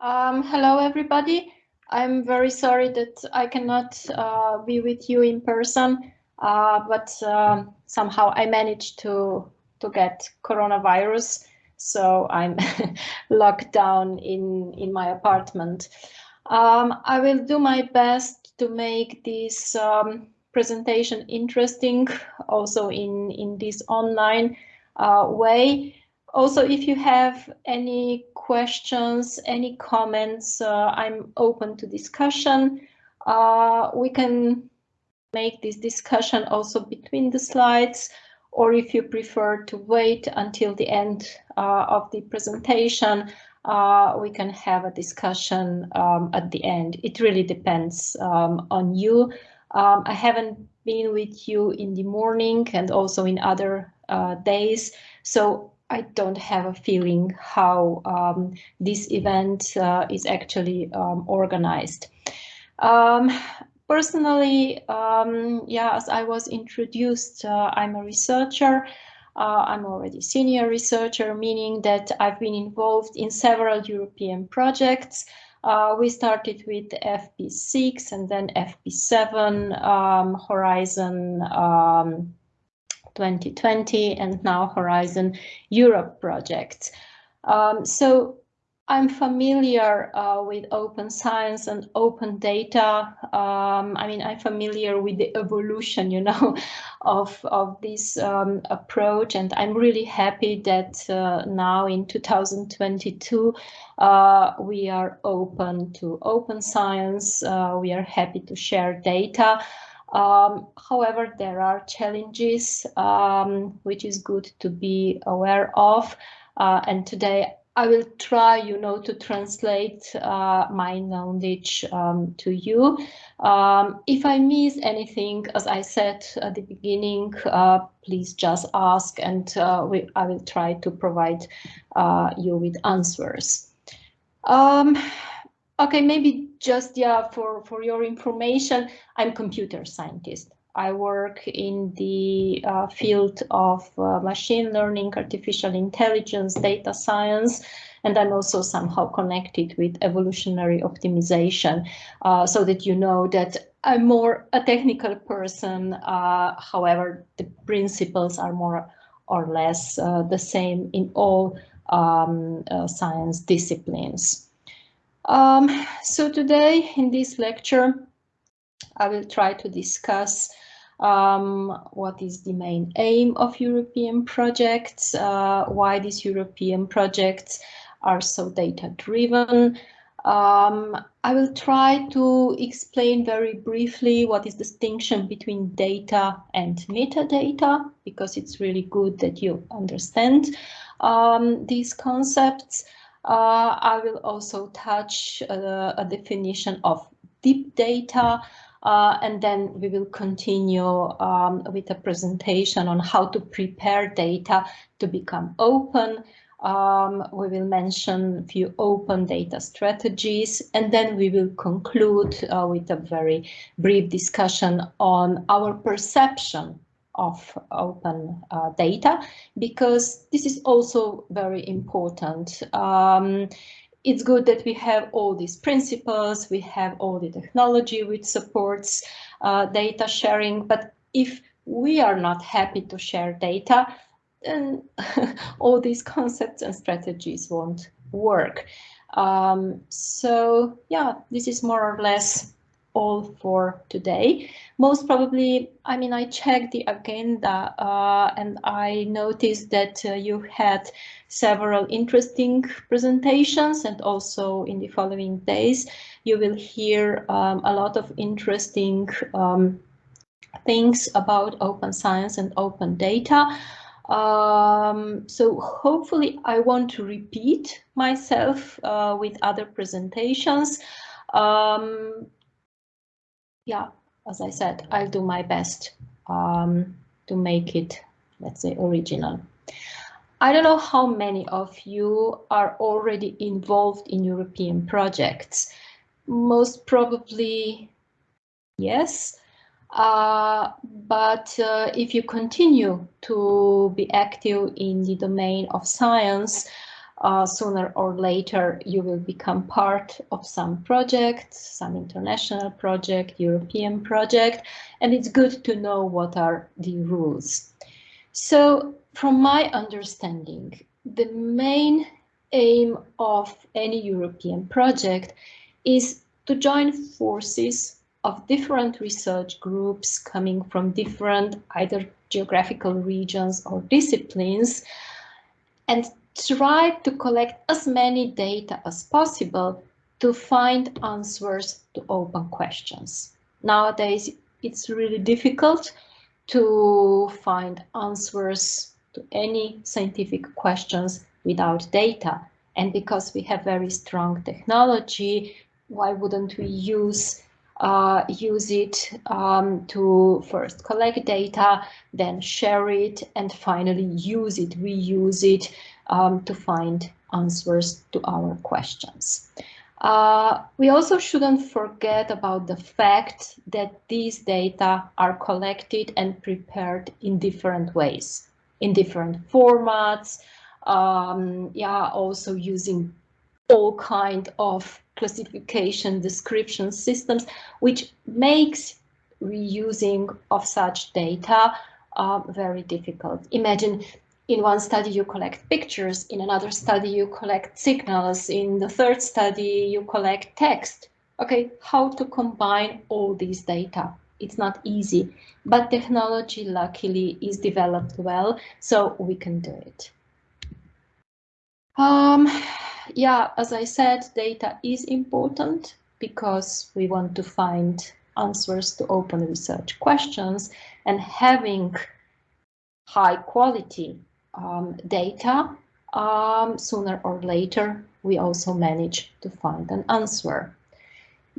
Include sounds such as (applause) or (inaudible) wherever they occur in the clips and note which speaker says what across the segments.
Speaker 1: Um, hello, everybody. I'm very sorry that I cannot uh, be with you in person, uh, but um, somehow I managed to to get coronavirus, so I'm (laughs) locked down in in my apartment. Um, I will do my best to make this um, presentation interesting, also in in this online uh, way. Also, if you have any questions, any comments, uh, I'm open to discussion. Uh, we can make this discussion also between the slides, or if you prefer to wait until the end uh, of the presentation, uh, we can have a discussion um, at the end. It really depends um, on you. Um, I haven't been with you in the morning and also in other uh, days, so I don't have a feeling how um, this event uh, is actually um, organized. Um, personally, um, yeah, as I was introduced, uh, I'm a researcher. Uh, I'm already senior researcher, meaning that I've been involved in several European projects. Uh, we started with FP6 and then FP7, um, Horizon um, 2020 and now Horizon Europe projects. Um, so I'm familiar uh, with open science and open data. Um, I mean, I'm familiar with the evolution, you know, (laughs) of, of this um, approach. And I'm really happy that uh, now in 2022, uh, we are open to open science. Uh, we are happy to share data. Um, however, there are challenges um, which is good to be aware of. Uh, and today I will try, you know, to translate uh, my knowledge um, to you. Um, if I miss anything, as I said at the beginning, uh, please just ask and uh, we, I will try to provide uh, you with answers. Um, Okay, maybe just yeah, for, for your information, I'm computer scientist. I work in the uh, field of uh, machine learning, artificial intelligence, data science, and I'm also somehow connected with evolutionary optimization, uh, so that you know that I'm more a technical person. Uh, however, the principles are more or less uh, the same in all um, uh, science disciplines. Um, so today in this lecture, I will try to discuss um, what is the main aim of European projects, uh, why these European projects are so data driven. Um, I will try to explain very briefly what is the distinction between data and metadata, because it's really good that you understand um, these concepts. Uh, I will also touch uh, a definition of deep data, uh, and then we will continue um, with a presentation on how to prepare data to become open. Um, we will mention a few open data strategies, and then we will conclude uh, with a very brief discussion on our perception of open uh, data because this is also very important. Um, it's good that we have all these principles, we have all the technology which supports uh, data sharing, but if we are not happy to share data, then (laughs) all these concepts and strategies won't work. Um, so yeah, this is more or less all for today. Most probably, I mean, I checked the agenda uh, and I noticed that uh, you had several interesting presentations and also in the following days, you will hear um, a lot of interesting um, things about open science and open data. Um, so hopefully I want to repeat myself uh, with other presentations. Um, yeah, as I said, I'll do my best um, to make it, let's say, original. I don't know how many of you are already involved in European projects. Most probably, yes. Uh, but uh, if you continue to be active in the domain of science, uh, sooner or later you will become part of some project, some international project, European project, and it's good to know what are the rules. So from my understanding, the main aim of any European project is to join forces of different research groups coming from different either geographical regions or disciplines and try to collect as many data as possible to find answers to open questions. Nowadays, it's really difficult to find answers to any scientific questions without data. And because we have very strong technology, why wouldn't we use uh, use it um, to first collect data, then share it, and finally use it, reuse it um, to find answers to our questions. Uh, we also shouldn't forget about the fact that these data are collected and prepared in different ways, in different formats, um, yeah, also using all kind of classification description systems, which makes reusing of such data uh, very difficult. Imagine in one study you collect pictures, in another study you collect signals, in the third study you collect text. Okay, how to combine all these data? It's not easy, but technology luckily is developed well, so we can do it. Um, yeah, as I said, data is important because we want to find answers to open research questions and having high quality um, data, um, sooner or later, we also manage to find an answer.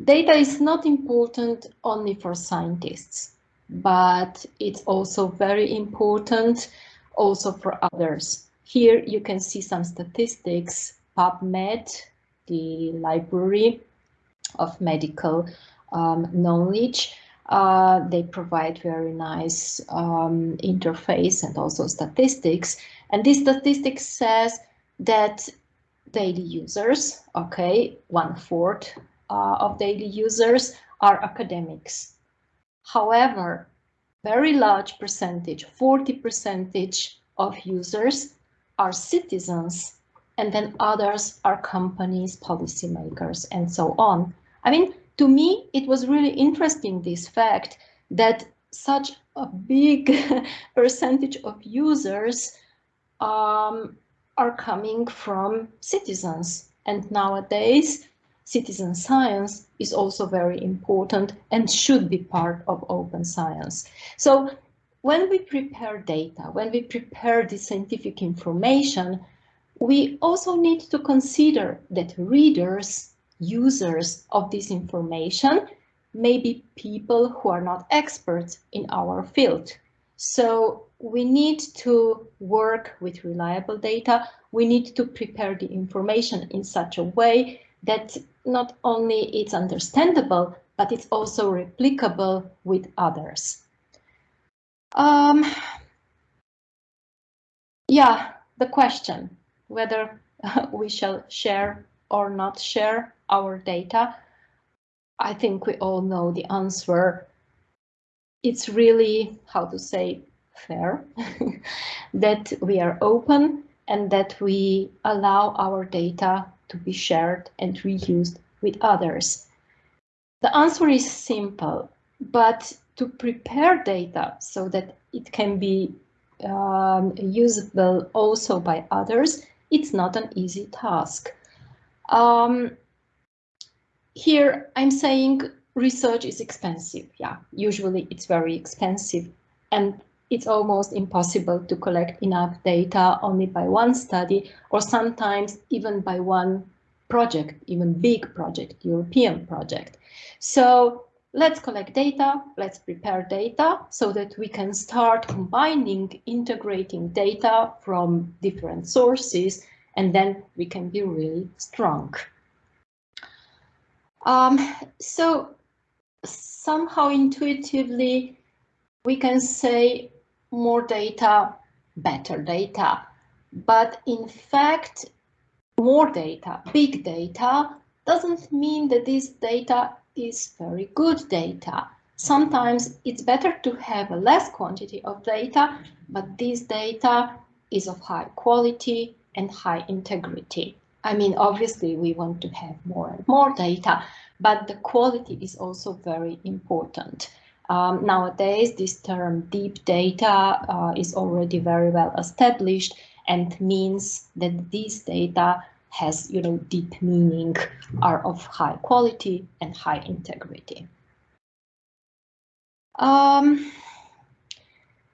Speaker 1: Data is not important only for scientists, but it's also very important also for others. Here you can see some statistics, PubMed, the library of medical um, knowledge, uh, they provide very nice um, interface and also statistics. And this statistics says that daily users, okay, one fourth uh, of daily users are academics. However, very large percentage, 40 percentage of users are citizens and then others are companies, policymakers, and so on. I mean, to me, it was really interesting, this fact that such a big (laughs) percentage of users um, are coming from citizens. And nowadays, citizen science is also very important and should be part of open science. So when we prepare data, when we prepare the scientific information, we also need to consider that readers users of this information may be people who are not experts in our field. So we need to work with reliable data. We need to prepare the information in such a way that not only it's understandable, but it's also replicable with others. Um, yeah, the question whether (laughs) we shall share or not share our data? I think we all know the answer. It's really, how to say, fair (laughs) that we are open and that we allow our data to be shared and reused with others. The answer is simple, but to prepare data so that it can be um, usable also by others, it's not an easy task. Um, here I'm saying research is expensive. Yeah, usually it's very expensive and it's almost impossible to collect enough data only by one study or sometimes even by one project, even big project, European project. So let's collect data, let's prepare data so that we can start combining, integrating data from different sources, and then we can be really strong. Um, so somehow intuitively, we can say more data, better data. But in fact, more data, big data, doesn't mean that this data is very good data. Sometimes it's better to have a less quantity of data, but this data is of high quality and high integrity. I mean, obviously we want to have more and more data, but the quality is also very important. Um, nowadays, this term deep data uh, is already very well established and means that these data has, you know, deep meaning, are of high quality and high integrity. Um,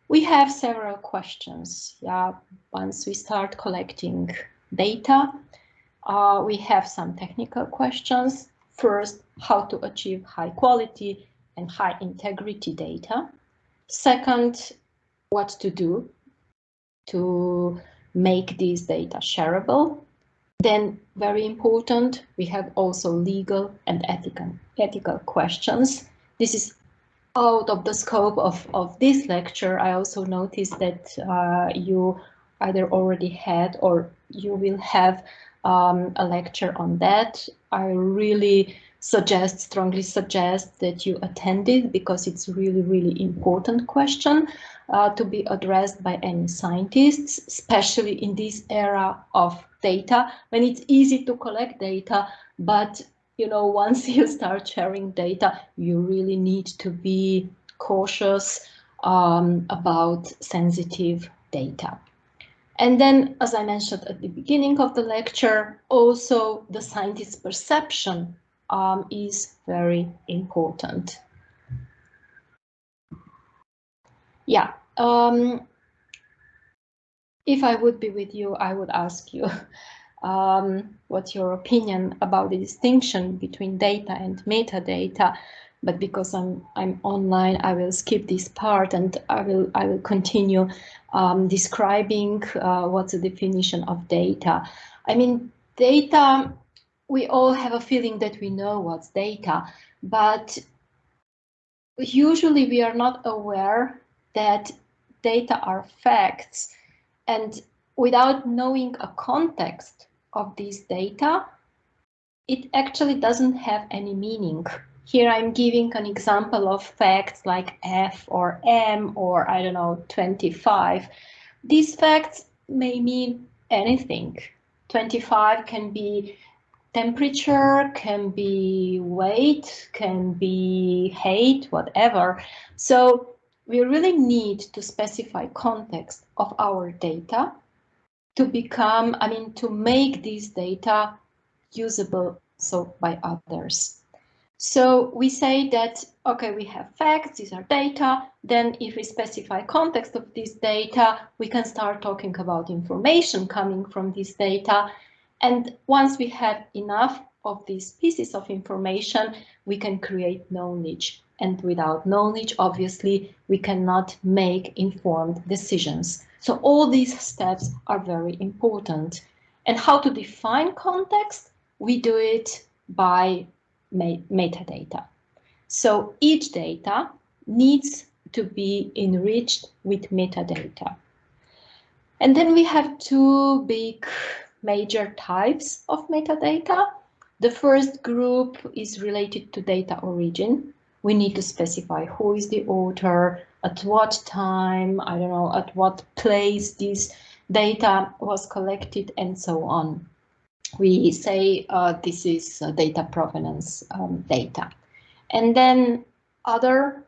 Speaker 1: we have several questions. Yeah, once we start collecting data, uh, we have some technical questions. First, how to achieve high quality and high integrity data. Second, what to do to make these data shareable. Then, very important, we have also legal and ethical, ethical questions. This is out of the scope of, of this lecture. I also noticed that uh, you either already had or you will have um, a lecture on that. I really suggest, strongly suggest that you attend it because it's really, really important question uh, to be addressed by any scientists, especially in this era of data when it's easy to collect data, but you know, (laughs) once you start sharing data, you really need to be cautious um, about sensitive data. And then, as I mentioned at the beginning of the lecture, also the scientist's perception um, is very important. Yeah, um, if I would be with you, I would ask you, (laughs) um, what's your opinion about the distinction between data and metadata? But because I'm I'm online, I will skip this part and I will I will continue um, describing uh, what's the definition of data. I mean, data, we all have a feeling that we know what's data, but usually we are not aware that data are facts and without knowing a context of these data, it actually doesn't have any meaning. Here I'm giving an example of facts like F or M or I don't know, 25. These facts may mean anything. 25 can be temperature, can be weight, can be height, whatever. So we really need to specify context of our data to become, I mean, to make these data usable so by others. So we say that, okay, we have facts, these are data. Then if we specify context of this data, we can start talking about information coming from this data. And once we have enough of these pieces of information, we can create knowledge. And without knowledge, obviously, we cannot make informed decisions. So all these steps are very important. And how to define context? We do it by metadata. So each data needs to be enriched with metadata. And then we have two big major types of metadata. The first group is related to data origin. We need to specify who is the author, at what time, I don't know, at what place this data was collected and so on we say uh, this is uh, data provenance um, data. And then other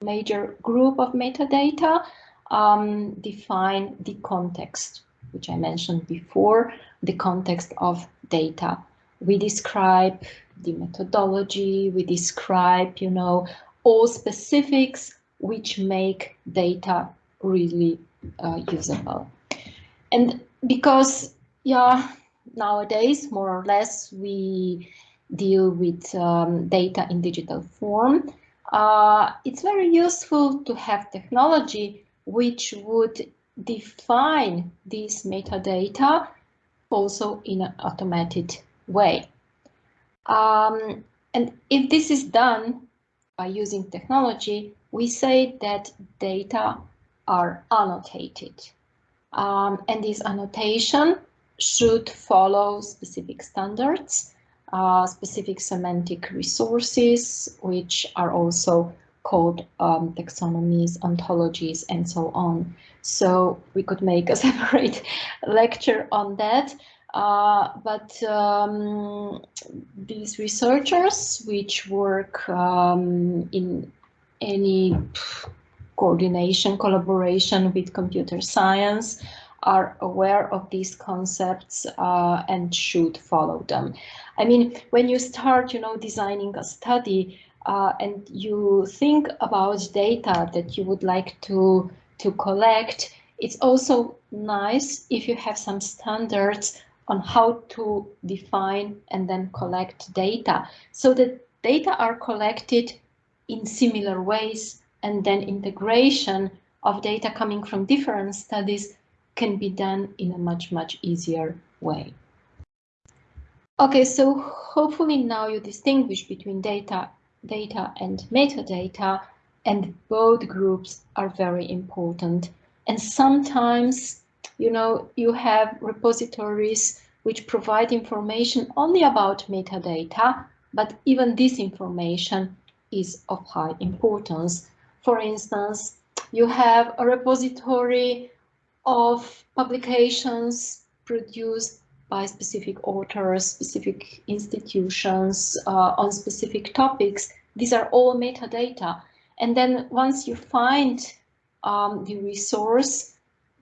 Speaker 1: major group of metadata um, define the context, which I mentioned before, the context of data. We describe the methodology, we describe, you know, all specifics which make data really uh, usable. And because, yeah, nowadays, more or less, we deal with um, data in digital form. Uh, it's very useful to have technology which would define these metadata also in an automated way. Um, and if this is done by using technology, we say that data are annotated. Um, and this annotation should follow specific standards, uh, specific semantic resources, which are also called um, taxonomies, ontologies, and so on. So we could make a (laughs) separate lecture on that. Uh, but um, these researchers, which work um, in any coordination, collaboration with computer science, are aware of these concepts uh, and should follow them. I mean, when you start, you know, designing a study uh, and you think about data that you would like to to collect, it's also nice if you have some standards on how to define and then collect data so that data are collected in similar ways and then integration of data coming from different studies can be done in a much, much easier way. Okay, so hopefully now you distinguish between data, data and metadata, and both groups are very important. And sometimes, you know, you have repositories which provide information only about metadata, but even this information is of high importance. For instance, you have a repository of publications produced by specific authors, specific institutions uh, on specific topics. These are all metadata. And then once you find um, the resource,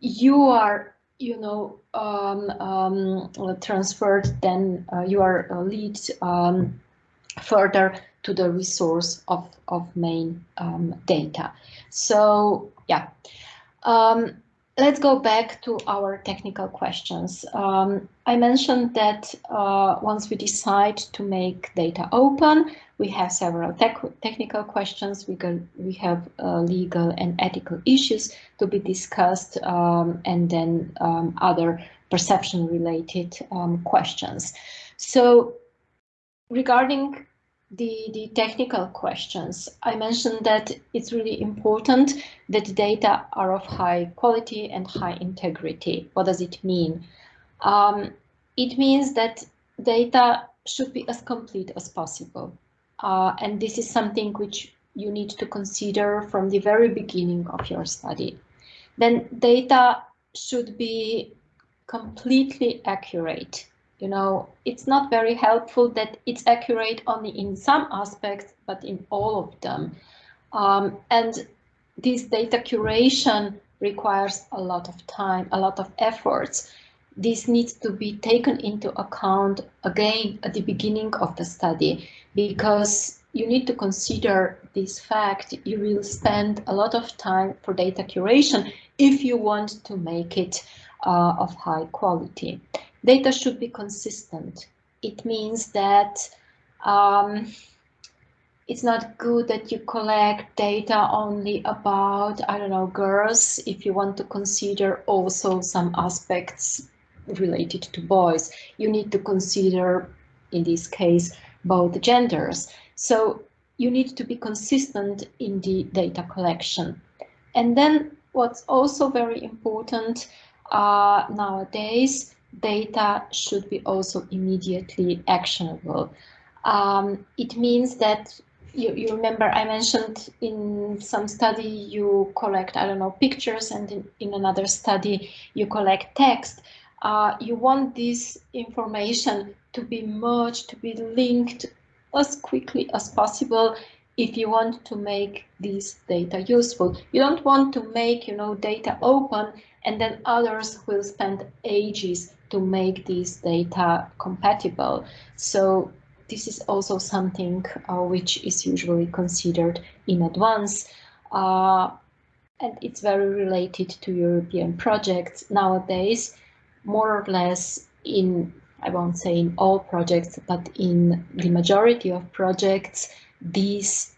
Speaker 1: you are, you know, um, um, transferred, then uh, you are uh, lead um, further to the resource of, of main um, data. So yeah. Um, let's go back to our technical questions. Um, I mentioned that uh, once we decide to make data open, we have several technical questions. We, we have uh, legal and ethical issues to be discussed um, and then um, other perception related um, questions. So regarding the, the technical questions, I mentioned that it's really important that data are of high quality and high integrity. What does it mean? Um, it means that data should be as complete as possible. Uh, and this is something which you need to consider from the very beginning of your study. Then data should be completely accurate you know, it's not very helpful that it's accurate only in some aspects, but in all of them. Um, and this data curation requires a lot of time, a lot of efforts. This needs to be taken into account again at the beginning of the study because you need to consider this fact. You will spend a lot of time for data curation if you want to make it uh, of high quality. Data should be consistent. It means that um, it's not good that you collect data only about, I don't know, girls, if you want to consider also some aspects related to boys. You need to consider, in this case, both genders. So you need to be consistent in the data collection. And then what's also very important uh, nowadays data should be also immediately actionable. Um, it means that you, you, remember I mentioned in some study you collect, I don't know, pictures and in, in another study you collect text. Uh, you want this information to be merged, to be linked as quickly as possible if you want to make this data useful. You don't want to make, you know, data open and then others will spend ages to make these data compatible. So this is also something uh, which is usually considered in advance. Uh, and it's very related to European projects nowadays, more or less in, I won't say in all projects, but in the majority of projects, this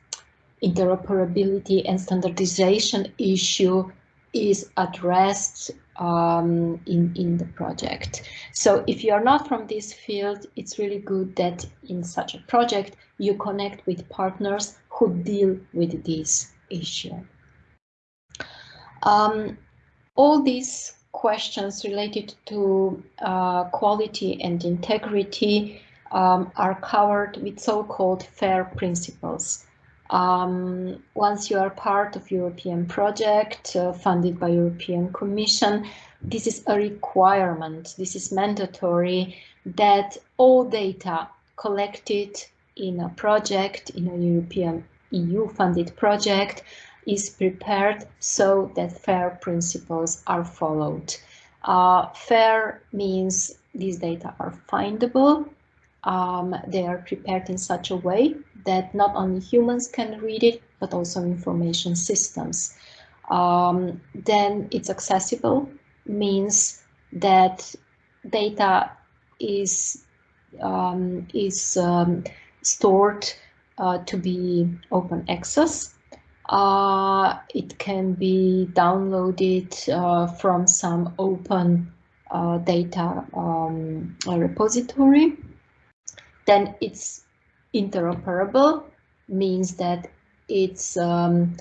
Speaker 1: interoperability and standardization issue is addressed um, in, in the project. So if you are not from this field, it's really good that in such a project you connect with partners who deal with this issue. Um, all these questions related to uh, quality and integrity um, are covered with so-called FAIR principles. Um, once you are part of European project uh, funded by European Commission, this is a requirement, this is mandatory that all data collected in a project, in a European EU funded project, is prepared so that FAIR principles are followed. Uh, FAIR means these data are findable, um, they are prepared in such a way that not only humans can read it, but also information systems. Um, then it's accessible, means that data is um, is um, stored uh, to be open access. Uh, it can be downloaded uh, from some open uh, data um, repository. Then it's interoperable, means that it's um,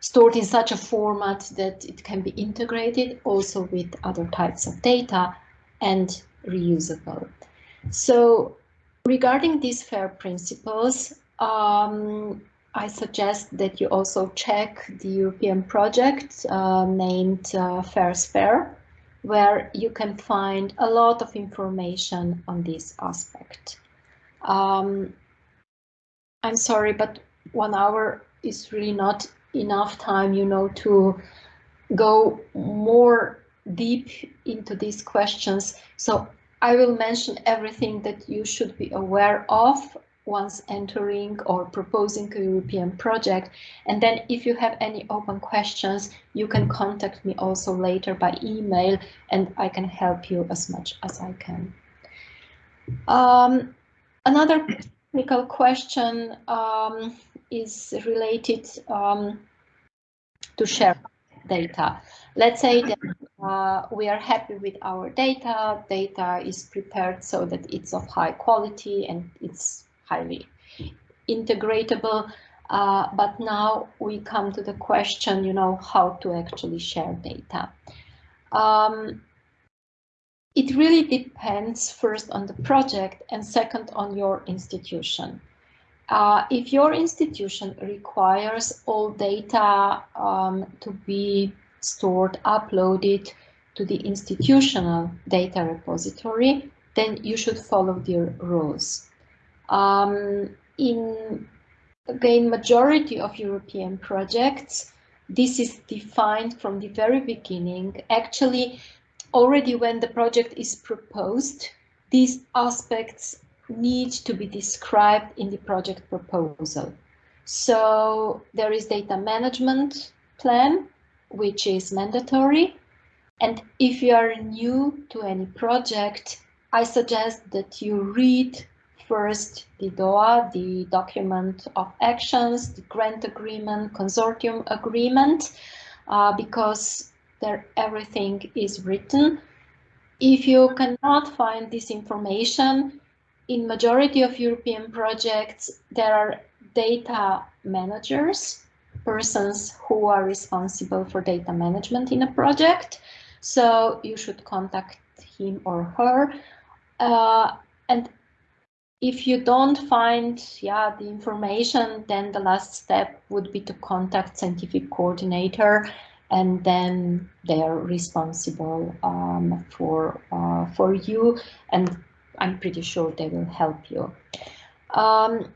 Speaker 1: stored in such a format that it can be integrated also with other types of data and reusable. So regarding these FAIR principles, um, I suggest that you also check the European project uh, named uh, FAIRsFAIR, where you can find a lot of information on this aspect. Um, I'm sorry, but one hour is really not enough time, you know, to go more deep into these questions. So I will mention everything that you should be aware of once entering or proposing a European project. And then if you have any open questions, you can contact me also later by email and I can help you as much as I can. Um, Another technical question um, is related um, to share data. Let's say that uh, we are happy with our data, data is prepared so that it's of high quality and it's highly integratable. Uh, but now we come to the question, you know, how to actually share data. Um, it really depends first on the project and second on your institution. Uh, if your institution requires all data um, to be stored, uploaded to the institutional data repository, then you should follow their rules. Um, in again, majority of European projects, this is defined from the very beginning. Actually, already when the project is proposed, these aspects need to be described in the project proposal. So there is data management plan, which is mandatory. And if you are new to any project, I suggest that you read first the DOA, the document of actions, the grant agreement, consortium agreement, uh, because there everything is written. If you cannot find this information, in majority of European projects, there are data managers, persons who are responsible for data management in a project. So you should contact him or her. Uh, and if you don't find yeah, the information, then the last step would be to contact scientific coordinator and then they are responsible um, for uh, for you and I'm pretty sure they will help you. Um,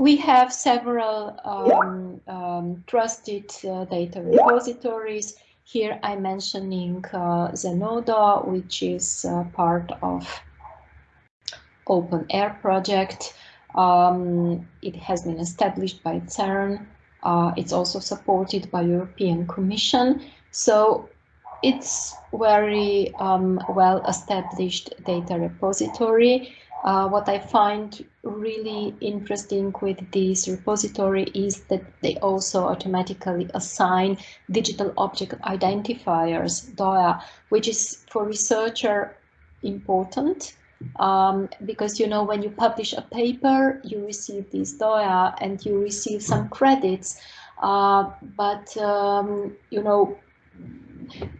Speaker 1: we have several um, um trusted uh, data repositories. Here I'm mentioning uh, Zenodo, which is uh, part of OpenAIRE project. Um, it has been established by CERN uh, it's also supported by European Commission. So it's very um, well established data repository. Uh, what I find really interesting with this repository is that they also automatically assign digital object identifiers, DOIA, which is for researcher important um, because you know when you publish a paper you receive this DOIA and you receive some credits uh, but um, you know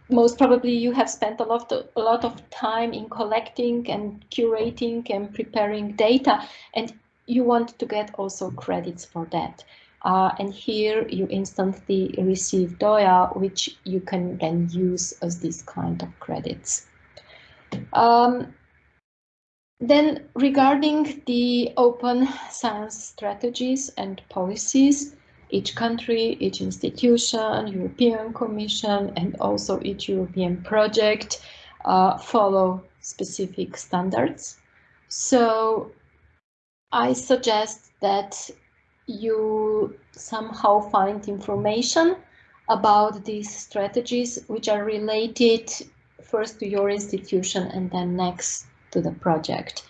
Speaker 1: most probably you have spent a lot, of, a lot of time in collecting and curating and preparing data, and you want to get also credits for that. Uh, and here you instantly receive DOYA, which you can then use as this kind of credits. Um, then regarding the open science strategies and policies, each country, each institution, European Commission, and also each European project uh, follow specific standards. So I suggest that you somehow find information about these strategies which are related first to your institution and then next to the project.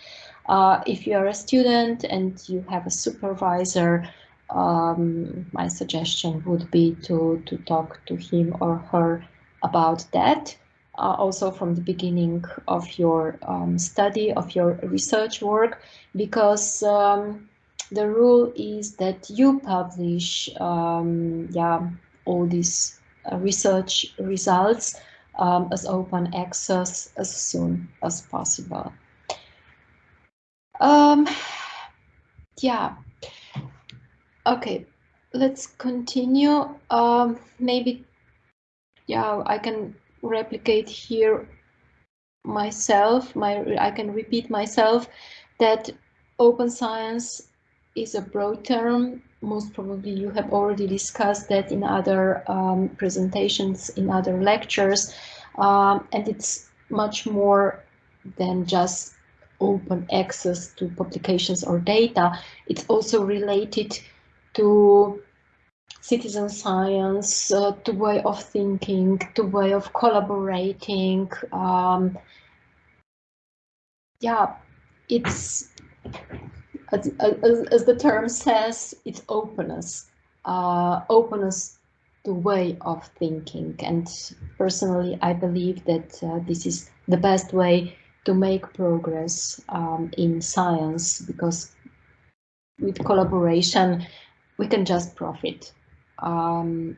Speaker 1: Uh, if you are a student and you have a supervisor, um, my suggestion would be to, to talk to him or her about that. Uh, also from the beginning of your um, study, of your research work, because um, the rule is that you publish um, yeah, all these uh, research results um, as open access as soon as possible. Um, yeah, okay, let's continue. Um, maybe, yeah, I can replicate here myself, my, I can repeat myself that open science is a broad term. Most probably you have already discussed that in other um, presentations, in other lectures, um, and it's much more than just open access to publications or data. It's also related to citizen science, uh, to way of thinking, to way of collaborating. Um, yeah, it's as, as, the term says, it's openness, uh, openness to way of thinking. And personally, I believe that uh, this is the best way to make progress um, in science because with collaboration, we can just profit. Um,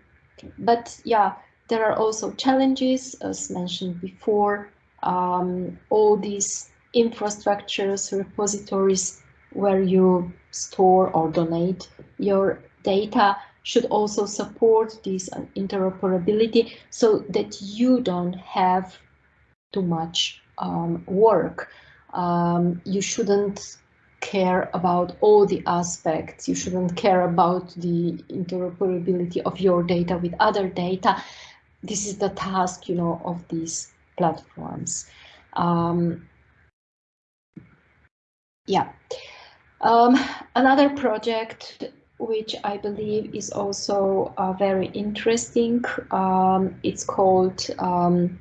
Speaker 1: but yeah, there are also challenges, as mentioned before. Um, all these infrastructures, repositories where you store or donate your data should also support this interoperability so that you don't have too much um, work. Um, you shouldn't care about all the aspects. You shouldn't care about the interoperability of your data with other data. This is the task, you know, of these platforms. Um, yeah. Um, another project which I believe is also uh, very interesting. Um, it's called um,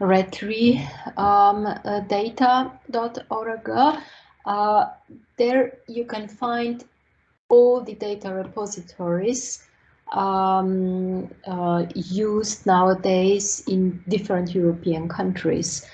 Speaker 1: retri um, uh. Uh, there you can find all the data repositories um, uh, used nowadays in different European countries.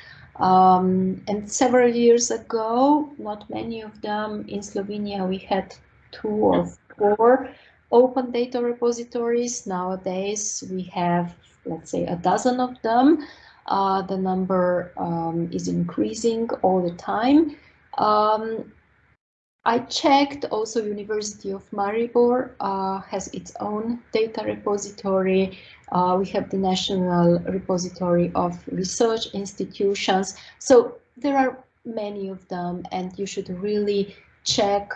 Speaker 1: Um, and several years ago, not many of them, in Slovenia we had two or four open data repositories. Nowadays we have, let's say, a dozen of them. Uh, the number um, is increasing all the time. Um, I checked also University of Maribor uh, has its own data repository. Uh, we have the National Repository of Research Institutions. So there are many of them and you should really check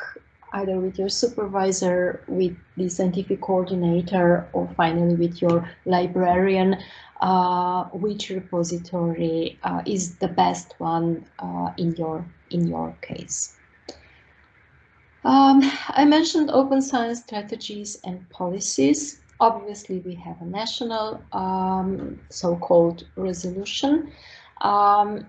Speaker 1: either with your supervisor, with the scientific coordinator, or finally with your librarian, uh, which repository uh, is the best one uh, in your in your case. Um, I mentioned open science strategies and policies. Obviously, we have a national um, so-called resolution. Um,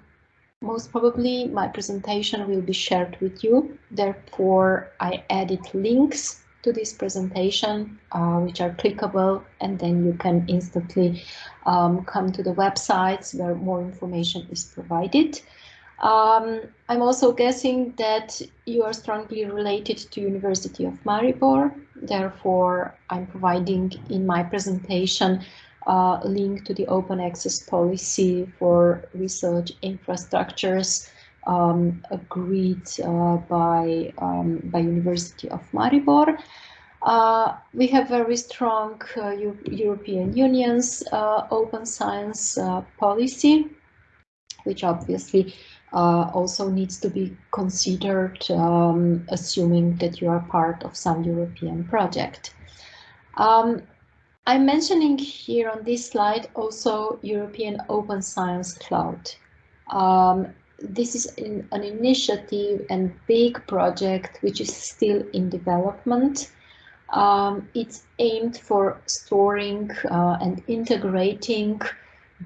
Speaker 1: most probably my presentation will be shared with you. Therefore, I added links to this presentation, uh, which are clickable, and then you can instantly um, come to the websites where more information is provided. Um, I'm also guessing that you are strongly related to University of Maribor. Therefore, I'm providing in my presentation uh, link to the open access policy for research infrastructures um, agreed uh, by, um, by University of Maribor. Uh, we have very strong uh, European Union's uh, open science uh, policy, which obviously uh, also needs to be considered, um, assuming that you are part of some European project. Um, I'm mentioning here on this slide also European Open Science Cloud. Um, this is in, an initiative and big project which is still in development. Um, it's aimed for storing uh, and integrating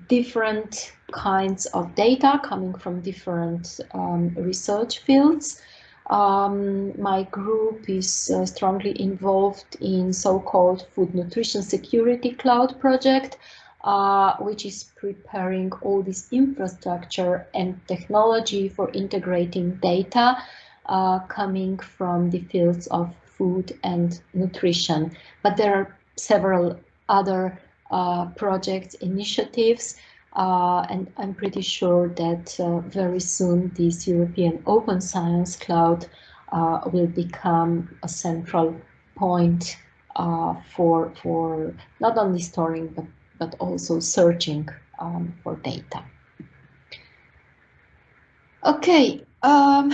Speaker 1: different kinds of data coming from different um, research fields. Um, my group is uh, strongly involved in so-called Food Nutrition Security Cloud project, uh, which is preparing all this infrastructure and technology for integrating data uh, coming from the fields of food and nutrition. But there are several other uh, projects, initiatives, uh, and I'm pretty sure that uh, very soon this European Open Science Cloud uh, will become a central point uh, for, for not only storing but, but also searching um, for data. Okay, um,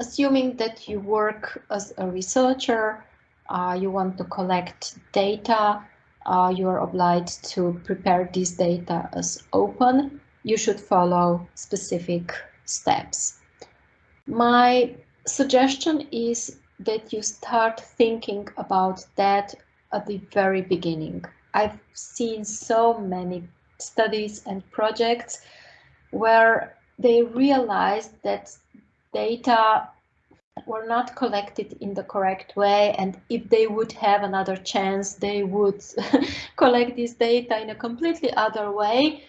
Speaker 1: assuming that you work as a researcher, uh, you want to collect data, uh, you are obliged to prepare this data as open, you should follow specific steps. My suggestion is that you start thinking about that at the very beginning. I've seen so many studies and projects where they realized that data were not collected in the correct way and if they would have another chance they would (laughs) collect this data in a completely other way.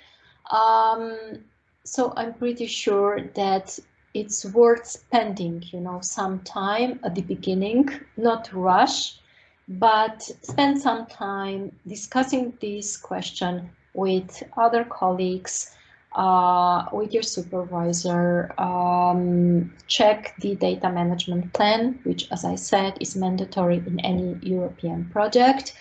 Speaker 1: Um, so I'm pretty sure that it's worth spending you know some time at the beginning not rush but spend some time discussing this question with other colleagues uh, with your supervisor, um, check the data management plan, which, as I said, is mandatory in any European project.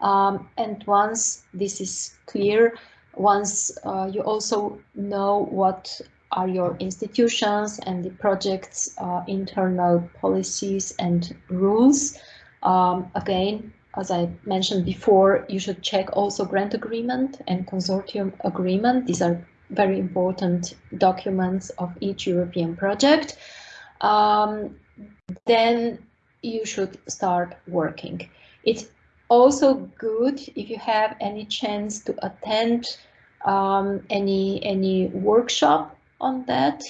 Speaker 1: Um, and once this is clear, once uh, you also know what are your institutions and the project's uh, internal policies and rules, um, again, as I mentioned before, you should check also grant agreement and consortium agreement. These are very important documents of each European project, um, then you should start working. It's also good if you have any chance to attend um, any any workshop on that.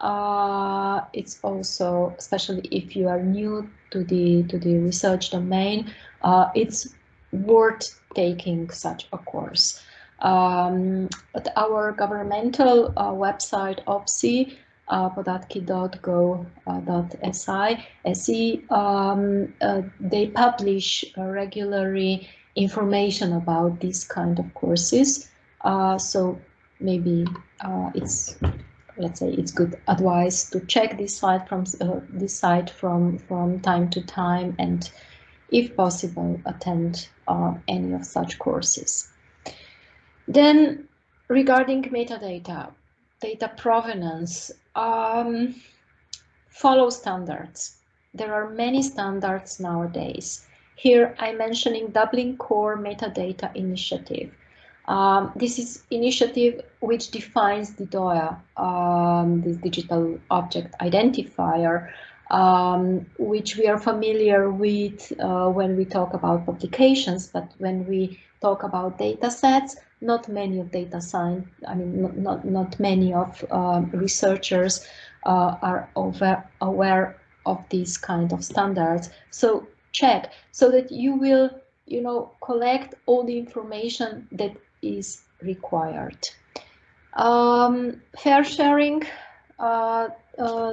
Speaker 1: Uh, it's also, especially if you are new to the to the research domain, uh, it's worth taking such a course. Um, at our governmental uh, website, OPSI, uh, podatki.gov.si, um, uh, they publish uh, regularly information about these kind of courses. Uh, so maybe uh, it's let's say it's good advice to check this site from uh, this site from from time to time and if possible attend uh, any of such courses. Then regarding metadata, data provenance, um, follow standards. There are many standards nowadays. Here I'm mentioning Dublin Core Metadata Initiative. Um, this is initiative which defines the DOIA, um, this digital object identifier, um, which we are familiar with uh, when we talk about publications, but when we talk about data sets, not many of data science, I mean, not, not, not many of um, researchers uh, are over, aware of these kind of standards. So check so that you will, you know, collect all the information that is required. Um, FAIRsharing uh, uh,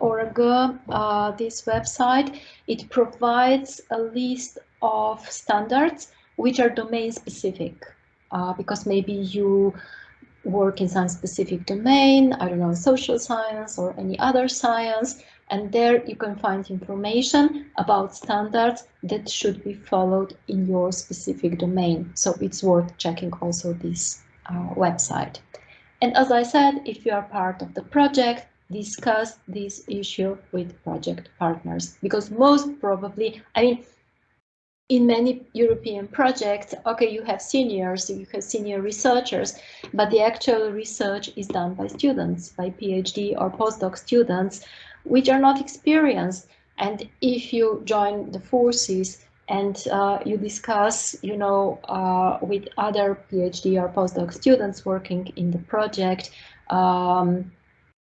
Speaker 1: .org, uh, this website, it provides a list of standards which are domain specific, uh, because maybe you work in some specific domain, I don't know, social science or any other science, and there you can find information about standards that should be followed in your specific domain. So it's worth checking also this uh, website. And as I said, if you are part of the project, discuss this issue with project partners because most probably, I mean, in many European projects, okay, you have seniors, you have senior researchers, but the actual research is done by students, by PhD or postdoc students, which are not experienced. And if you join the forces and uh, you discuss, you know, uh, with other PhD or postdoc students working in the project, um,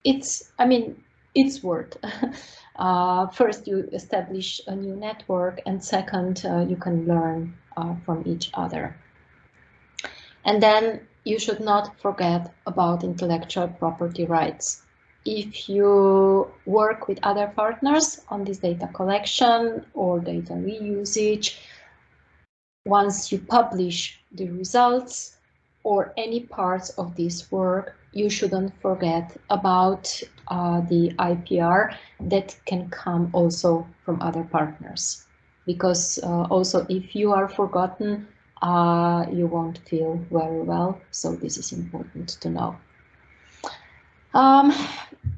Speaker 1: it's, I mean, it's worth. (laughs) uh, first, you establish a new network, and second, uh, you can learn uh, from each other. And then you should not forget about intellectual property rights. If you work with other partners on this data collection or data reusage, once you publish the results or any parts of this work, you shouldn't forget about uh, the IPR that can come also from other partners. Because uh, also if you are forgotten, uh, you won't feel very well. So this is important to know. Um,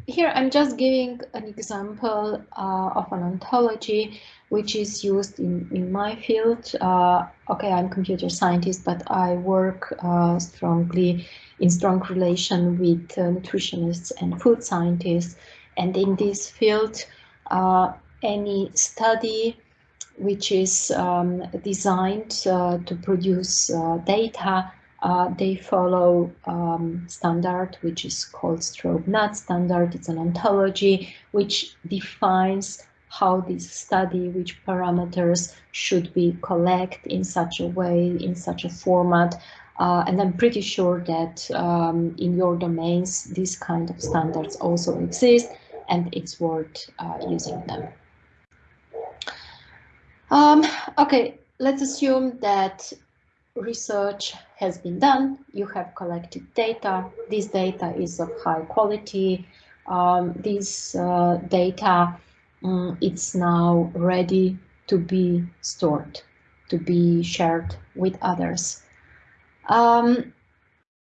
Speaker 1: here I'm just giving an example uh, of an ontology which is used in, in my field. Uh, okay, I'm computer scientist, but I work uh, strongly in strong relation with uh, nutritionists and food scientists. And in this field, uh, any study which is um, designed uh, to produce uh, data, uh, they follow um, standard, which is called STROBE-nut standard. It's an ontology which defines how this study, which parameters should be collected in such a way, in such a format, uh, and I'm pretty sure that um, in your domains, these kind of standards also exist and it's worth uh, using them. Um, okay, let's assume that research has been done. You have collected data. This data is of high quality. Um, this uh, data, um, it's now ready to be stored, to be shared with others. Um,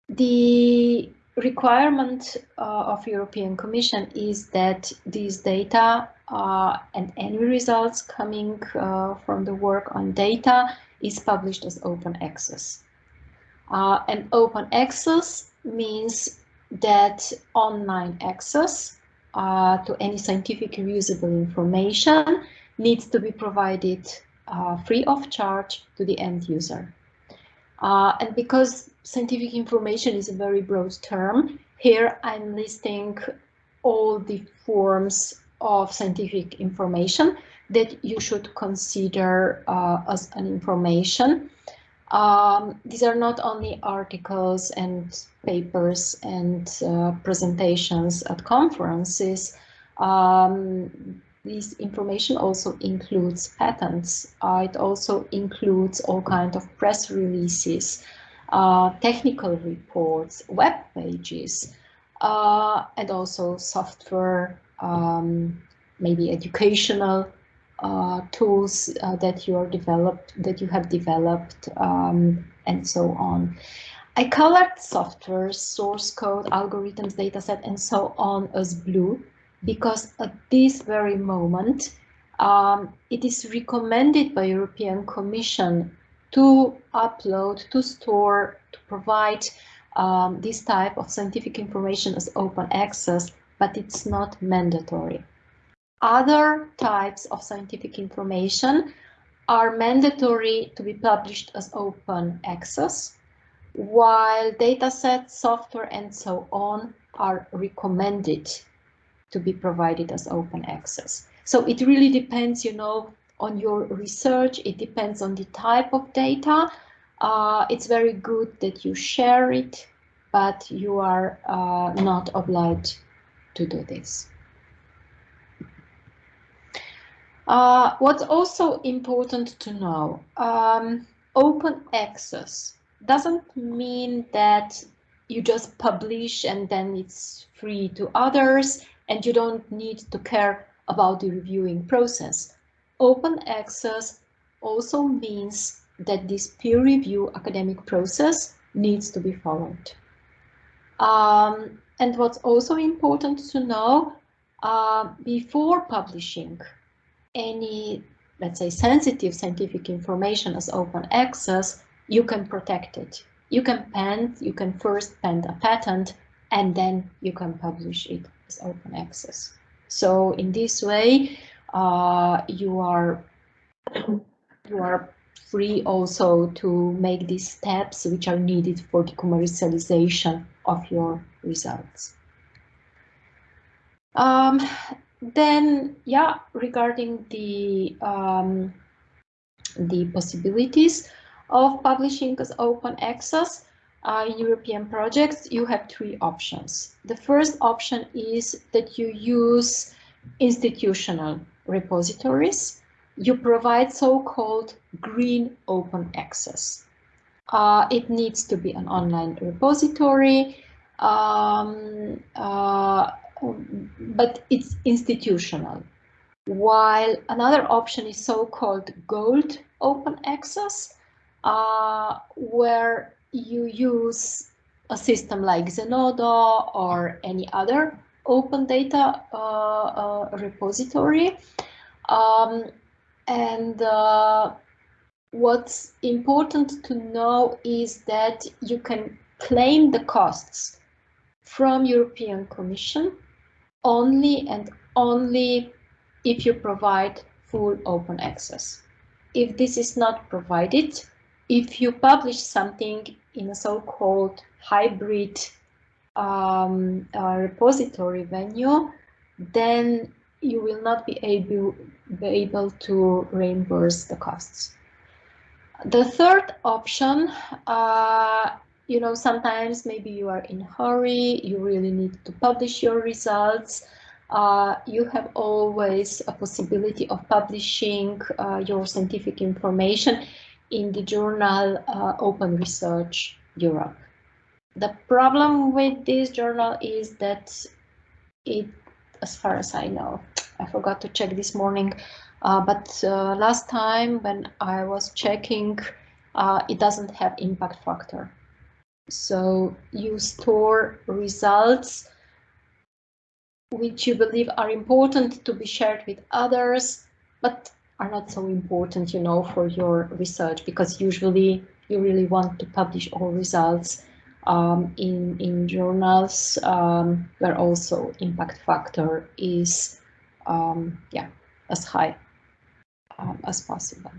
Speaker 1: the requirement uh, of European Commission is that these data uh, and any results coming uh, from the work on data is published as open access. Uh, and open access means that online access uh, to any scientific usable information needs to be provided uh, free of charge to the end user. Uh, and because scientific information is a very broad term, here I'm listing all the forms of scientific information that you should consider uh, as an information. Um, these are not only articles and papers and uh, presentations at conferences. Um, this information also includes patents. Uh, it also includes all kinds of press releases, uh, technical reports, web pages, uh, and also software, um, maybe educational uh, tools uh, that you are developed, that you have developed, um, and so on. I colored software, source code, algorithms, dataset, and so on as blue because at this very moment, um, it is recommended by European Commission to upload, to store, to provide um, this type of scientific information as open access, but it's not mandatory. Other types of scientific information are mandatory to be published as open access, while datasets, software, and so on are recommended to be provided as open access. So it really depends, you know, on your research. It depends on the type of data. Uh, it's very good that you share it, but you are uh, not obliged to do this. Uh, what's also important to know, um, open access doesn't mean that you just publish and then it's free to others and you don't need to care about the reviewing process. Open access also means that this peer review academic process needs to be followed. Um, and what's also important to know, uh, before publishing any, let's say, sensitive scientific information as open access, you can protect it. You can pen, you can first pen a patent, and then you can publish it as open access. So in this way, uh, you are you are free also to make these steps which are needed for the commercialization of your results. Um, then, yeah, regarding the um, the possibilities of publishing as open access uh, European projects, you have three options. The first option is that you use institutional repositories you provide so-called green open access. Uh, it needs to be an online repository, um, uh, but it's institutional. While another option is so-called gold open access, uh, where you use a system like Zenodo or any other open data uh, uh, repository. Um, and uh, what's important to know is that you can claim the costs from European Commission only and only if you provide full open access. If this is not provided, if you publish something in a so-called hybrid um, uh, repository venue, then you will not be able, be able to reimburse the costs. The third option, uh, you know, sometimes maybe you are in a hurry, you really need to publish your results. Uh, you have always a possibility of publishing uh, your scientific information in the journal uh, Open Research Europe. The problem with this journal is that it as far as I know. I forgot to check this morning, uh, but uh, last time when I was checking, uh, it doesn't have impact factor. So you store results which you believe are important to be shared with others, but are not so important, you know, for your research, because usually you really want to publish all results um, in, in journals um, where also impact factor is um, yeah, as high um, as possible.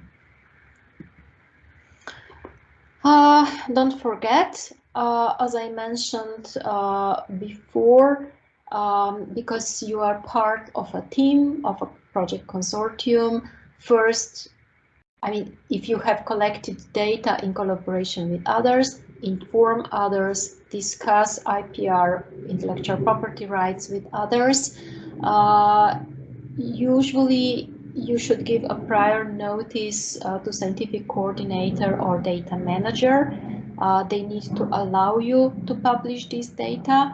Speaker 1: Uh, don't forget, uh, as I mentioned uh, before, um, because you are part of a team, of a project consortium, first, I mean, if you have collected data in collaboration with others, inform others, discuss IPR, intellectual property rights with others. Uh, usually you should give a prior notice uh, to scientific coordinator or data manager. Uh, they need to allow you to publish this data.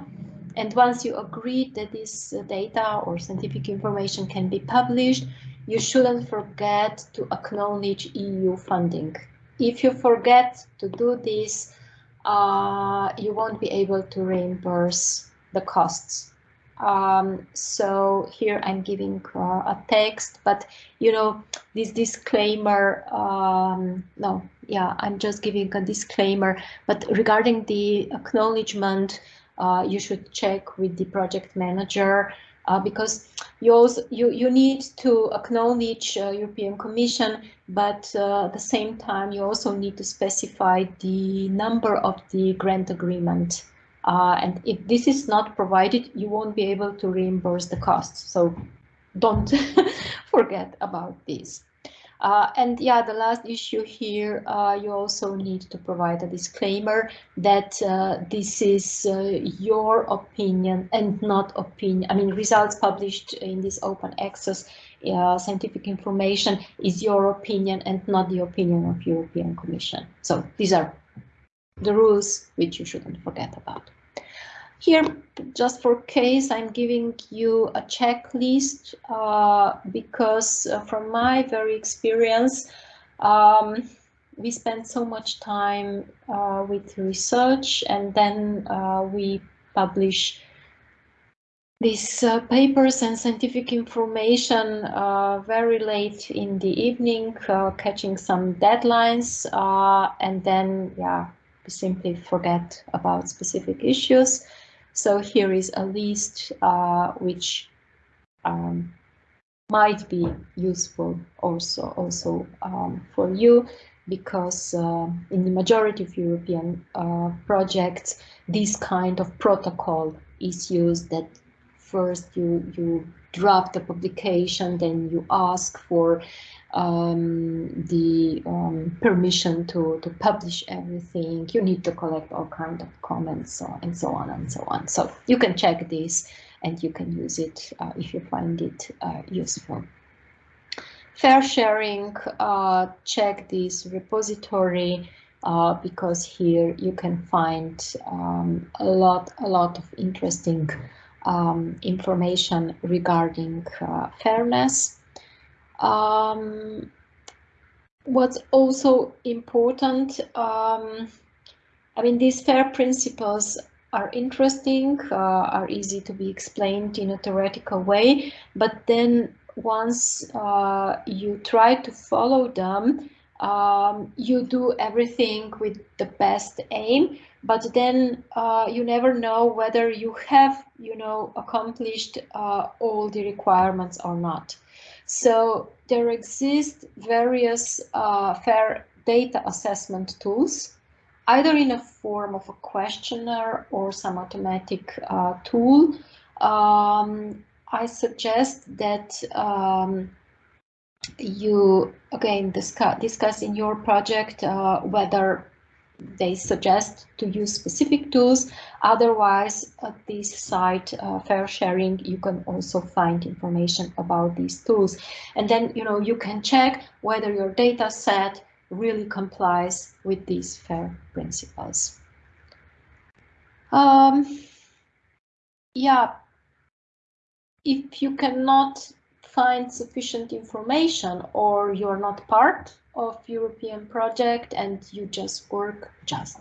Speaker 1: And once you agree that this data or scientific information can be published, you shouldn't forget to acknowledge EU funding. If you forget to do this, uh, you won't be able to reimburse the costs. Um, so here I'm giving uh, a text, but you know, this disclaimer, um, no, yeah, I'm just giving a disclaimer, but regarding the acknowledgement, uh, you should check with the project manager uh, because you also you you need to acknowledge uh, European Commission, but uh, at the same time you also need to specify the number of the grant agreement. Uh, and if this is not provided, you won't be able to reimburse the costs. So don't (laughs) forget about this. Uh, and yeah, the last issue here, uh, you also need to provide a disclaimer that uh, this is uh, your opinion and not opinion. I mean, results published in this open access uh, scientific information is your opinion and not the opinion of European Commission. So these are the rules which you shouldn't forget about. Here, just for case, I'm giving you a checklist uh, because uh, from my very experience, um, we spend so much time uh, with research and then uh, we publish these uh, papers and scientific information uh, very late in the evening, catching some deadlines, and then, yeah, we simply forget about specific issues. So here is a list uh, which um, might be useful also, also um, for you because uh, in the majority of European uh, projects, this kind of protocol is used that first you, you draft the publication, then you ask for um, the um, permission to, to publish everything. You need to collect all kinds of comments and so on and so on. So you can check this and you can use it uh, if you find it uh, useful. FAIRsharing, uh, check this repository uh, because here you can find um, a lot, a lot of interesting um, information regarding uh, fairness. Um, what's also important, um, I mean, these FAIR principles are interesting, uh, are easy to be explained in a theoretical way, but then once uh, you try to follow them, um, you do everything with the best aim, but then uh, you never know whether you have, you know, accomplished uh, all the requirements or not. So there exist various uh, fair data assessment tools, either in a form of a questionnaire or some automatic uh, tool. Um, I suggest that um, you again discuss, discuss in your project uh, whether they suggest to use specific tools. Otherwise, at this site, uh, FAIRsharing, you can also find information about these tools. And then, you know, you can check whether your data set really complies with these FAIR principles. Um, yeah, if you cannot find sufficient information or you're not part of European project and you just work just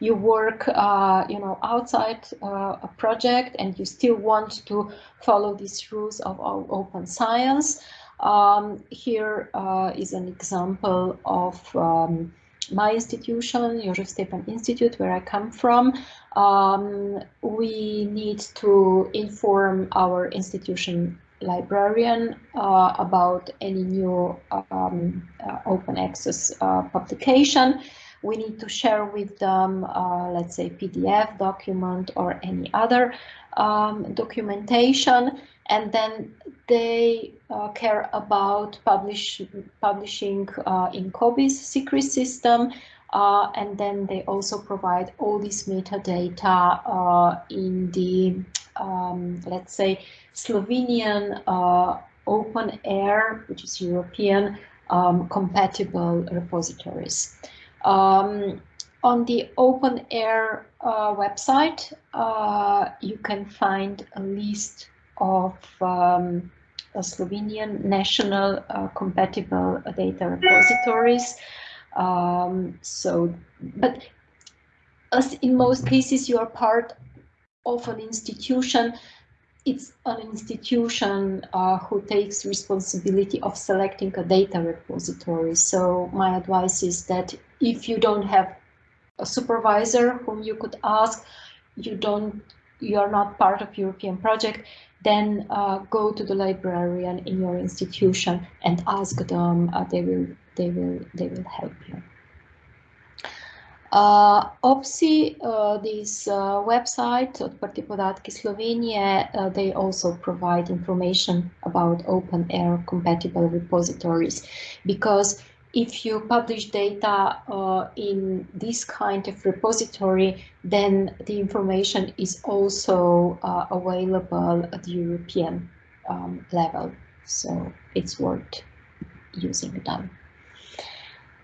Speaker 1: you work uh, you know outside uh, a project and you still want to follow these rules of open science. Um, here uh, is an example of um, my institution, Jožef Stefan Institute, where I come from, um, we need to inform our institution librarian uh, about any new um, uh, open access uh, publication. We need to share with them, uh, let's say, PDF document or any other um, documentation, and then they uh, care about publish, publishing uh, in COBISS secret system, and then they also provide all this metadata in the, um, let's say, Slovenian uh, OpenAIRE, which is European, um, compatible repositories. Um, on the OpenAIRE uh, website, uh, you can find a list of um, Slovenian national uh, compatible data repositories. Um, so, but as in most cases, you are part of an institution it's an institution uh, who takes responsibility of selecting a data repository. So my advice is that if you don't have a supervisor whom you could ask, you don't, you are not part of European project, then uh, go to the librarian in your institution and ask them. Uh, they will, they will, they will help you. Uh, OPSI, uh, this uh, website, Odprti podatki Slovenije, uh, they also provide information about OpenAIRE compatible repositories because if you publish data uh, in this kind of repository, then the information is also uh, available at the European um, level. So it's worth using them.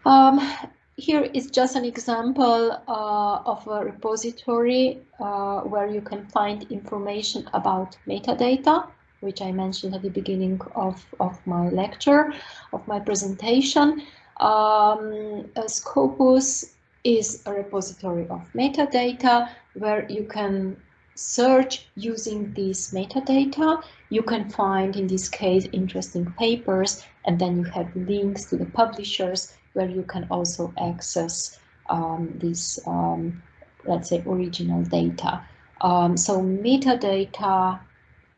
Speaker 1: Um, here is just an example uh, of a repository uh, where you can find information about metadata, which I mentioned at the beginning of, of my lecture, of my presentation. Um, Scopus is a repository of metadata where you can search using these metadata. You can find, in this case, interesting papers, and then you have links to the publishers where you can also access um, this, um, let's say, original data. Um, so metadata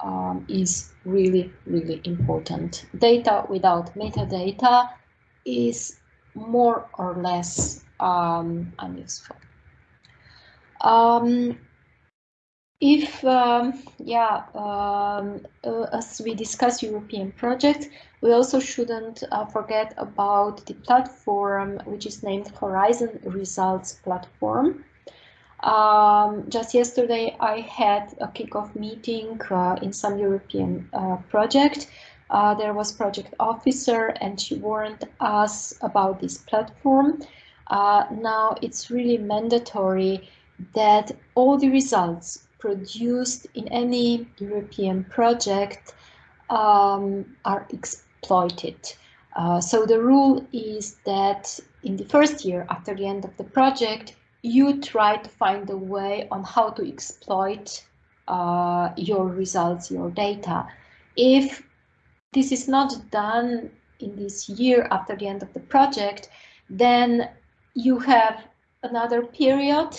Speaker 1: um, is really, really important. Data without metadata is more or less um, unuseful. Um, if, um, yeah, um, uh, as we discuss European projects, we also shouldn't uh, forget about the platform which is named Horizon Results Platform. Um, just yesterday I had a kickoff meeting uh, in some European uh, project. Uh, there was project officer and she warned us about this platform. Uh, now it's really mandatory that all the results produced in any European project um, are exploited. Uh, so the rule is that in the first year after the end of the project, you try to find a way on how to exploit uh, your results, your data. If this is not done in this year after the end of the project, then you have another period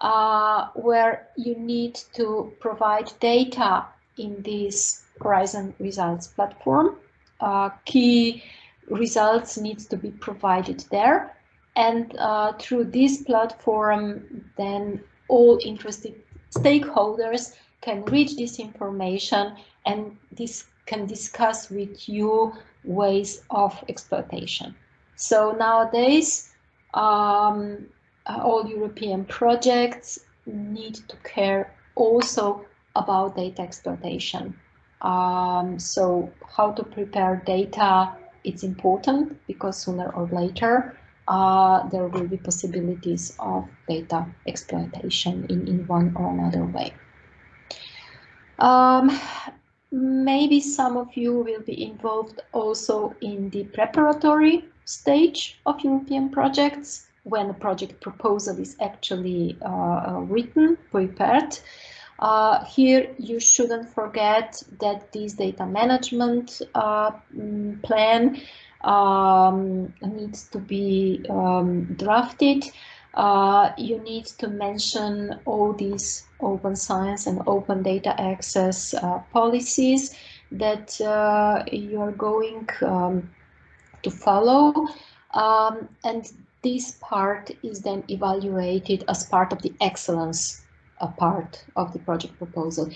Speaker 1: uh, where you need to provide data in this Horizon Results platform. Uh, key results needs to be provided there. And uh, through this platform, then all interested stakeholders can reach this information and this can discuss with you ways of exploitation. So nowadays, um, all European projects need to care also about data exploitation. Um, so how to prepare data, it's important because sooner or later uh, there will be possibilities of data exploitation in, in one or another way. Um, maybe some of you will be involved also in the preparatory stage of European projects when a project proposal is actually uh, uh, written, prepared. Uh, here you shouldn't forget that this data management uh, mm, plan um, needs to be um, drafted. Uh, you need to mention all these open science and open data access uh, policies that you are going um, to follow. Um, and this part is then evaluated as part of the excellence part of the project proposal.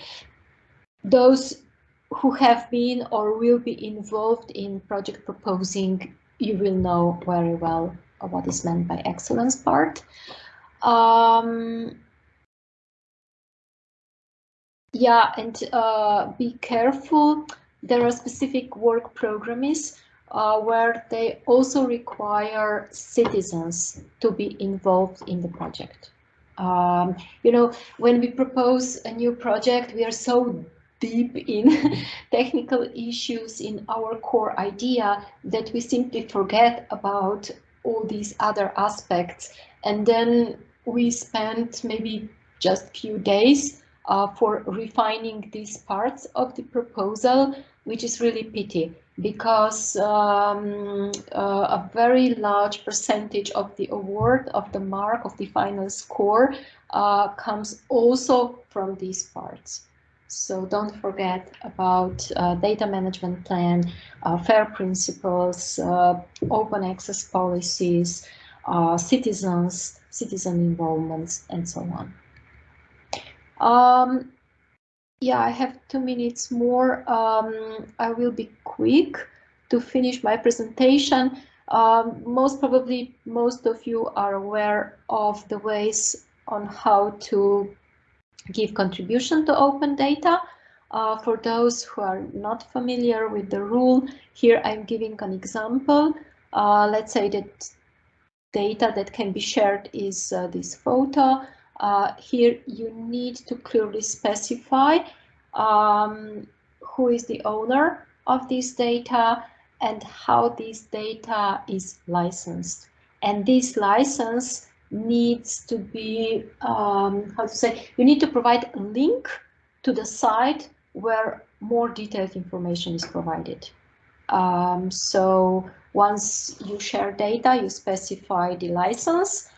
Speaker 1: Those who have been or will be involved in project proposing, you will know very well what is meant by excellence part. Um, yeah, and uh, be careful. There are specific work programs uh, where they also require citizens to be involved in the project. Um, you know, when we propose a new project, we are so deep in (laughs) technical issues in our core idea that we simply forget about all these other aspects. And then we spend maybe just a few days uh, for refining these parts of the proposal, which is really pity because um, uh, a very large percentage of the award of the mark of the final score uh, comes also from these parts. So don't forget about uh, data management plan, uh, FAIR principles, uh, open access policies, uh, citizens, citizen involvements, and so on. Um, yeah, I have two minutes more. Um, I will be quick to finish my presentation. Um, most probably, most of you are aware of the ways on how to give contribution to open data. Uh, for those who are not familiar with the rule, here I'm giving an example. Uh, let's say that data that can be shared is uh, this photo. Uh, here you need to clearly specify um, who is the owner of this data and how this data is licensed. And this license needs to be, um, how to say, you need to provide a link to the site where more detailed information is provided. Um, so once you share data, you specify the license,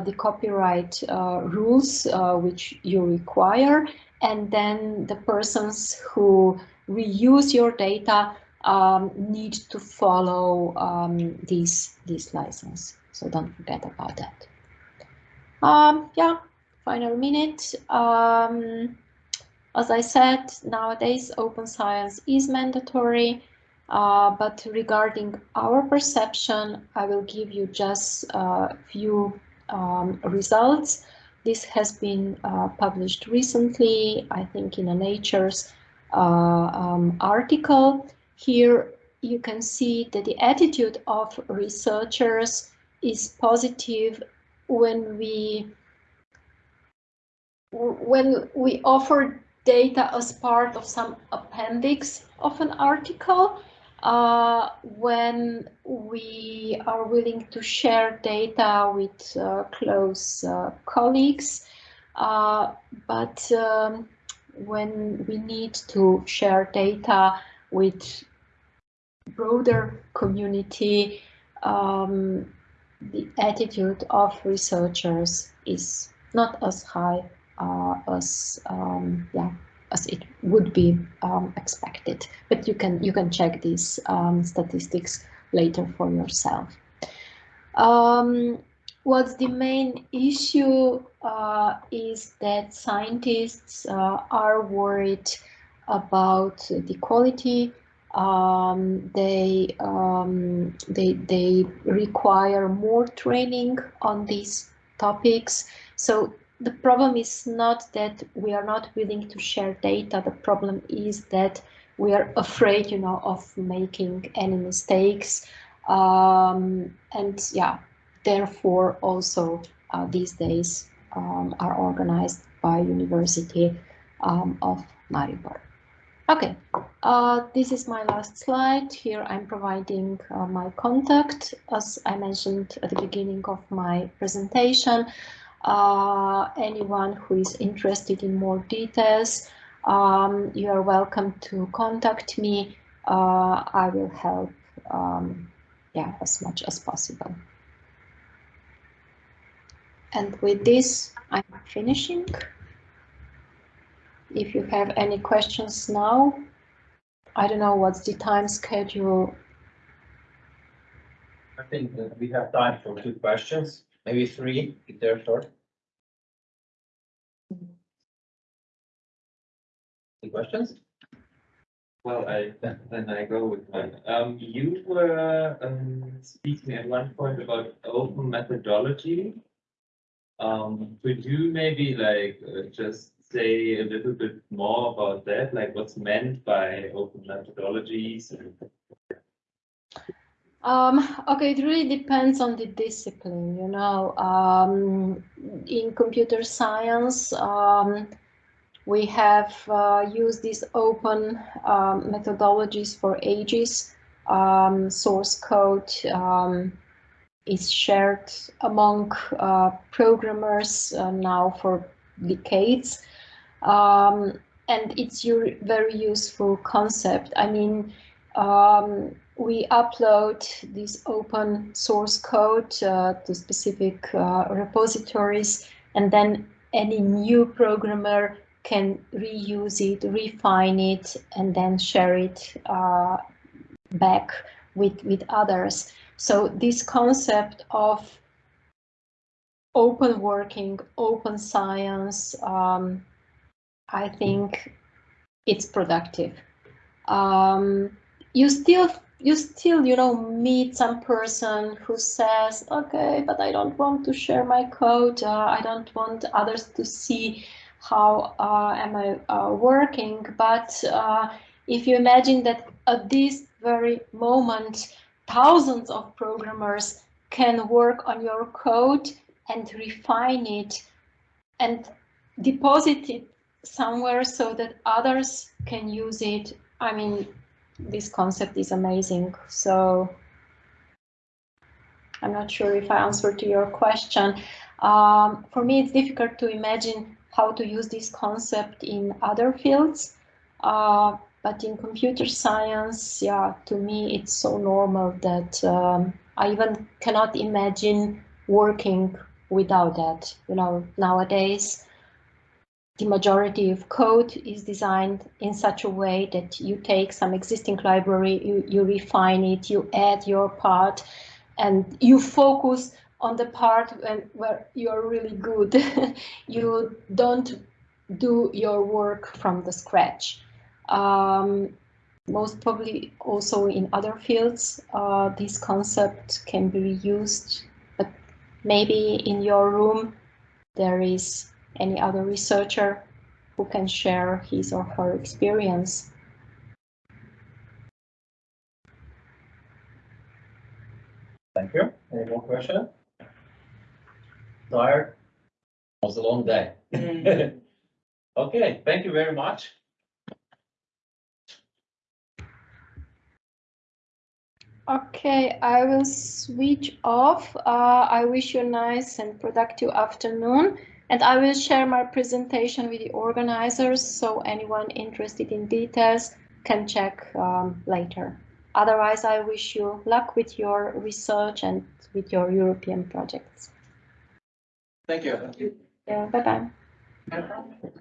Speaker 1: the copyright uh, rules uh, which you require, and then the persons who reuse your data um, need to follow um, this, this license. So don't forget about that. Um, yeah, final minute. Um, as I said, nowadays open science is mandatory, uh, but regarding our perception, I will give you just a few um, results. This has been uh, published recently, I think in a Nature's uh, um, article. Here you can see that the attitude of researchers is positive when we when we offer data as part of some appendix of an article uh, when we are willing to share data with uh, close uh, colleagues, uh, but um, when we need to share data with broader community, um, the attitude of researchers is not as high uh, as um, yeah as it would be um, expected. But you can you can check these um, statistics later for yourself. Um, what's the main issue uh, is that scientists uh, are worried about the quality. Um, they um, they they require more training on these topics. So the problem is not that we are not willing to share data. The problem is that we are afraid, you know, of making any mistakes. Um, and yeah, therefore also uh, these days um, are organized by University um, of Maribor. Okay, uh, this is my last slide. Here I'm providing uh, my contact, as I mentioned at the beginning of my presentation uh, anyone who is interested in more details, um, you are welcome to contact me. Uh, I will help um, yeah, as much as possible. And with this, I'm finishing. If you have any questions now, I don't know what's the time schedule.
Speaker 2: I think that we have time for two questions maybe three if they're short. Any questions?
Speaker 3: Well, I, then I go with one. Um, you were, um, speaking at one point about open methodology. Um, could you maybe like, uh, just say a little bit more about that, like what's meant by open methodologies and
Speaker 1: um, okay, it really depends on the discipline, you know. Um, in computer science, um, we have uh, used these open um, methodologies for ages. Um, source code um, is shared among uh, programmers uh, now for decades. and it's a very useful concept. I mean, um, we upload this open source code uh, to specific uh, repositories and then any new programmer can reuse it, refine it, and then share it uh, back with, with others. So this concept of open working, open science, um, I think it's productive. Um, you still you still, you know, meet some person who says, okay, but I don't want to share my code. Uh, I don't want others to see how uh, am I uh, working. But uh, if you imagine that at this very moment, thousands of programmers can work on your code and refine it and deposit it somewhere so that others can use it. I mean, this concept is amazing. So I'm not sure if I answered to your question. Um, for me, it's difficult to imagine how to use this concept in other fields. Uh, but in computer science, yeah, to me, it's so normal that um, I even cannot imagine working without that. You know, nowadays, the majority of code is designed in such a way that you take some existing library, you, you refine it, you add your part, and you focus on the part when, where you're really good. (laughs) you don't do your work from the scratch. Um, most probably also in other fields, uh, this concept can be used, but maybe in your room there is any other researcher who can share his or her experience.
Speaker 2: Thank you. Any more questions? Tired? It was a long day. (laughs) Okay, thank you very much.
Speaker 1: Okay, I will switch off. Uh, I wish you a nice and productive afternoon. And I will share my presentation with the organizers so anyone interested in details can check um, later. Otherwise, I wish you luck with your research and with your European projects.
Speaker 2: Thank you.
Speaker 1: Yeah, bye-bye.